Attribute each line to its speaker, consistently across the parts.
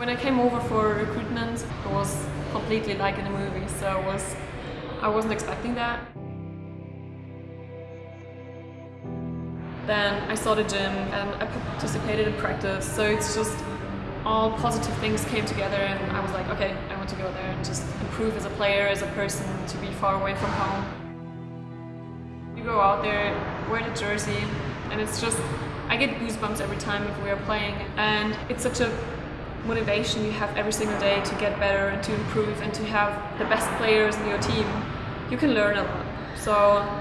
Speaker 1: When I came over for recruitment, it was completely like in a movie, so I was I wasn't expecting that. Then I saw the gym and I participated in practice, so it's just all positive things came together and I was like, okay, I want to go there and just improve as a player, as a person, to be far away from home. You go out there, wear the jersey, and it's just, I get goosebumps every time if we are playing and it's such a motivation you have every single day to get better and to improve and to have the best players in your team. You can learn a lot. So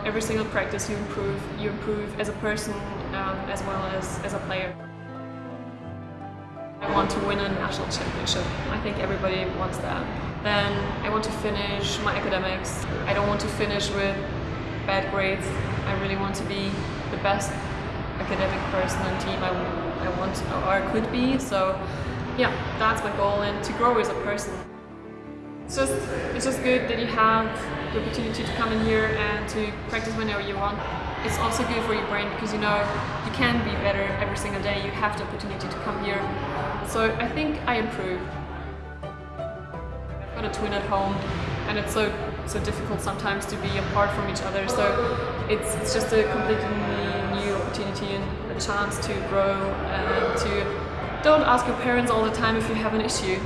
Speaker 1: every single practice you improve, you improve as a person um, as well as as a player. I want to win a national championship. I think everybody wants that. Then I want to finish my academics. I don't want to finish with bad grades. I really want to be the best academic person on team I, I want or could be. So yeah, that's my goal and to grow as a person. It's just, it's just good that you have the opportunity to come in here and to practice whenever you want. It's also good for your brain because you know you can be better every single day. You have the opportunity to come here. So I think I improved. I've got a twin at home and it's so so difficult sometimes to be apart from each other. So it's, it's just a completely new opportunity and a chance to grow and to don't ask your parents all the time if you have an issue.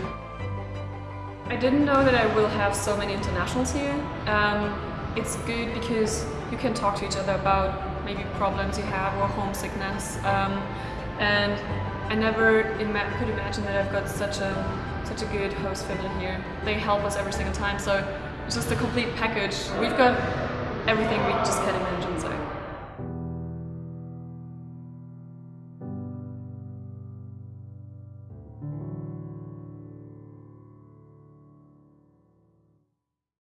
Speaker 1: I didn't know that I will have so many internationals here. Um, it's good because you can talk to each other about maybe problems you have or homesickness. Um, and I never ima could imagine that I've got such a such a good host family here. They help us every single time, so it's just a complete package. We've got everything we just can imagine.